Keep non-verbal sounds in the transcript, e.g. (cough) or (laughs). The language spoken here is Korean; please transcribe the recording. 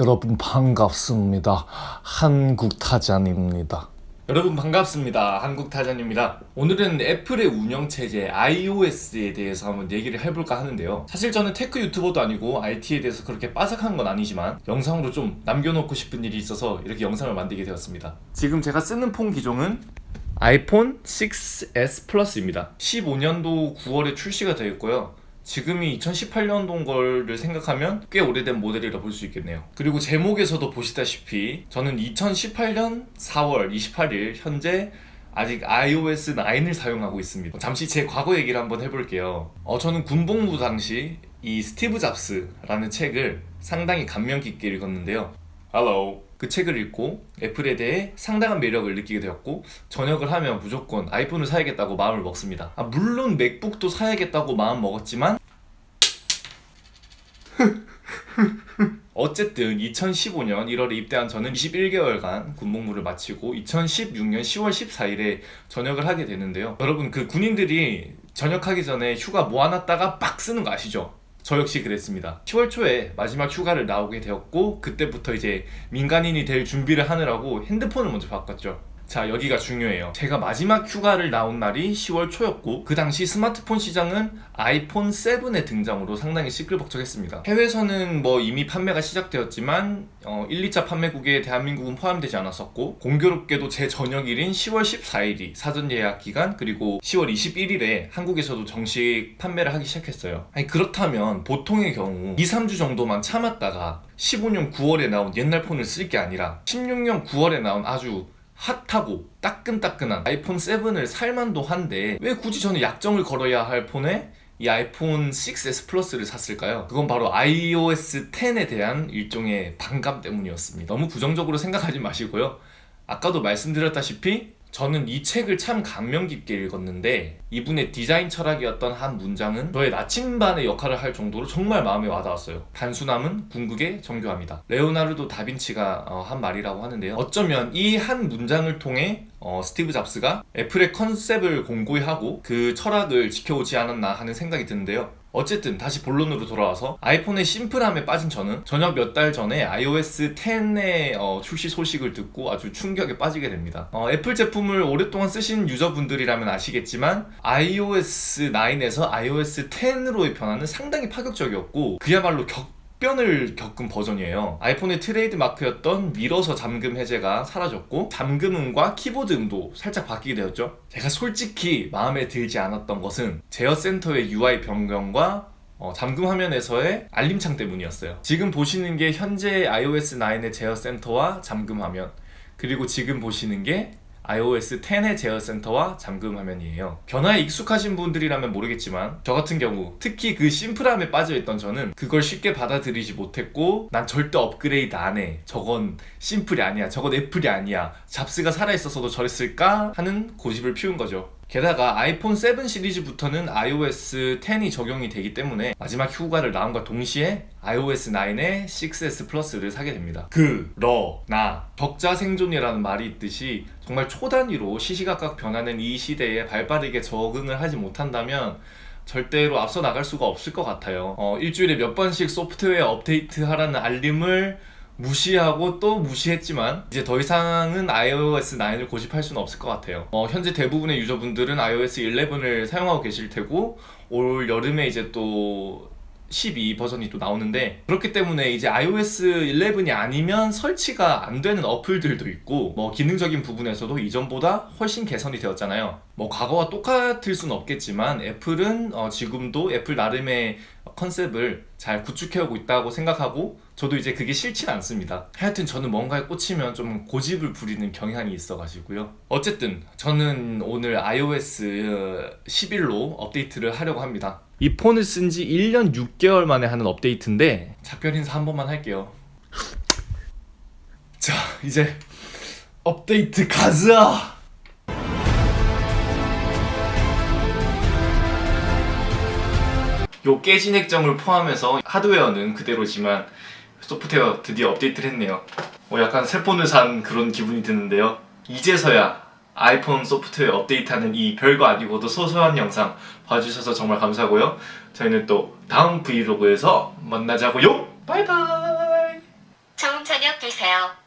여러분 반갑습니다. 한국타잔입니다. 여러분 반갑습니다. 한국타잔입니다. 오늘은 애플의 운영체제 iOS에 대해서 한번 얘기를 해볼까 하는데요. 사실 저는 테크 유튜버도 아니고 IT에 대해서 그렇게 빠삭한 건 아니지만 영상으로 좀 남겨놓고 싶은 일이 있어서 이렇게 영상을 만들게 되었습니다. 지금 제가 쓰는 폰 기종은 아이폰 6s 플러스입니다. 15년도 9월에 출시가 되었고요. 지금이 2018년도인 거를 생각하면 꽤 오래된 모델이라 볼 수 있겠네요. 그리고 제목에서도 보시다시피 저는 2018년 4월 28일 현재 아직 iOS 9을 사용하고 있습니다. 잠시 제 과거 얘기를 한번 해볼게요. 어, 저는 군복무 당시 이 스티브 잡스라는 책을 상당히 감명 깊게 읽었는데요. Hello 그 책을 읽고 애플에 대해 상당한 매력을 느끼게 되었고 저녁을 하면 무조건 아이폰을 사야겠다고 마음을 먹습니다 아, 물론 맥북도 사야겠다고 마음 먹었지만 (laughs) 어쨌든 2015년 1월에 입대한 저는 21개월간 군복무를 마치고 2016년 10월 14일에 전역을 하게 되는데요 여러분 그 군인들이 전역하기 전에 휴가 모아놨다가 막 쓰는 거 아시죠? 저 역시 그랬습니다. 10월 초에 마지막 휴가를 나오게 되었고 그때부터 이제 민간인이 될 준비를 하느라고 핸드폰을 먼저 바꿨죠 자 여기가 중요해요. 제가 마지막 휴가를 나온 날이 10월 초였고 그 당시 스마트폰 시장은 아이폰 7의 등장으로 상당히 시끌벅적했습니다. 해외에서는 뭐 이미 판매가 시작되었지만 어, 1, 2차 판매국에 대한민국은 포함되지 않았었고 공교롭게도 제 저녁일인 10월 14일이 사전 예약 기간 그리고 10월 21일에 한국에서도 정식 판매를 하기 시작했어요. 아니 그렇다면 보통의 경우 2, 3주 정도만 참았다가 15년 9월에 나온 옛날 폰을 쓸 게 아니라 16년 9월에 나온 아주 핫하고 따끈따끈한 아이폰 7을 살만도 한데 왜 굳이 저는 약정을 걸어야 할 폰에 이 아이폰 6s 플러스를 샀을까요? 그건 바로 iOS 10에 대한 일종의 반감 때문이었습니다 너무 부정적으로 생각하지 마시고요 아까도 말씀드렸다시피 저는 이 책을 참 감명 깊게 읽었는데 이분의 디자인 철학이었던 한 문장은 저의 나침반의 역할을 할 정도로 정말 마음에 와닿았어요. 단순함은 궁극의 정교함이다. 레오나르도 다빈치가 어, 한 말이라고 하는데요. 어쩌면 이 한 문장을 통해 어, 스티브 잡스가 애플의 컨셉을 공고히 하고 그 철학을 지켜오지 않았나 하는 생각이 드는데요 어쨌든 다시 본론으로 돌아와서 아이폰의 심플함에 빠진 저는 전역 몇 달 전에 iOS 10의 어, 출시 소식을 듣고 아주 충격에 빠지게 됩니다. 어, 애플 제품을 오랫동안 쓰신 유저분들이라면 아시겠지만 iOS 9에서 iOS 10으로의 변화는 상당히 파격적이었고 그야말로 격 역변을 겪은 버전이에요. 아이폰의 트레이드 마크였던 밀어서 잠금 해제가 사라졌고 잠금음과 키보드 음도 살짝 바뀌게 되었죠. 제가 솔직히 마음에 들지 않았던 것은 제어 센터의 UI 변경과 어, 잠금 화면에서의 알림창 때문이었어요. 지금 보시는 게 현재 iOS 9의 제어 센터와 잠금 화면 그리고 지금 보시는 게 iOS 10의 제어 센터와 잠금 화면이에요. 변화에 익숙하신 분들이라면 모르겠지만 저 같은 경우 특히 그 심플함에 빠져있던 저는 그걸 쉽게 받아들이지 못했고 난 절대 업그레이드 안해. 저건 심플이 아니야. 저건 애플이 아니야. 잡스가 살아있었어도 저랬을까 하는 고집을 피운 거죠 게다가 아이폰 7 시리즈부터는 iOS 10이 적용이 되기 때문에 마지막 휴가를 나옴과 동시에 iOS 9의 6S 플러스를 사게 됩니다. 그러나 적자 생존이라는 말이 있듯이 정말 초단위로 시시각각 변하는 이 시대에 발빠르게 적응을 하지 못한다면 절대로 앞서 나갈 수가 없을 것 같아요. 어, 일주일에 몇 번씩 소프트웨어 업데이트 하라는 알림을 무시하고 또 무시했지만 이제 더 이상은 iOS 9을 고집할 수는 없을 것 같아요. 어, 현재 대부분의 유저분들은 iOS 11을 사용하고 계실 테고 올 여름에 이제 또 12 버전이 또 나오는데 그렇기 때문에 이제 iOS 11이 아니면 설치가 안 되는 어플들도 있고 뭐 기능적인 부분에서도 이전보다 훨씬 개선이 되었잖아요. 뭐 과거와 똑같을 수는 없겠지만 애플은 어 지금도 애플 나름의 컨셉을 잘 구축해오고 있다고 생각하고 저도 이제 그게 싫진 않습니다. 하여튼 저는 뭔가에 꽂히면 좀 고집을 부리는 경향이 있어 가지고요. 어쨌든 저는 오늘 iOS 11로 업데이트를 하려고 합니다. 이 폰을 쓴 지 1년 6개월 만에 하는 업데이트인데 작별 인사 한 번만 할게요. 자 이제 업데이트 가자 요 깨진 액정을 포함해서 하드웨어는 그대로지만 소프트웨어 드디어 업데이트를 했네요. 어, 약간 새 폰을 산 그런 기분이 드는데요. 이제서야 아이폰 소프트웨어 업데이트하는 이 별거 아니고도 소소한 영상 봐주셔서 정말 감사하고요. 저희는 또 다음 브이로그에서 만나자고요. 바이바이! 시작되세요.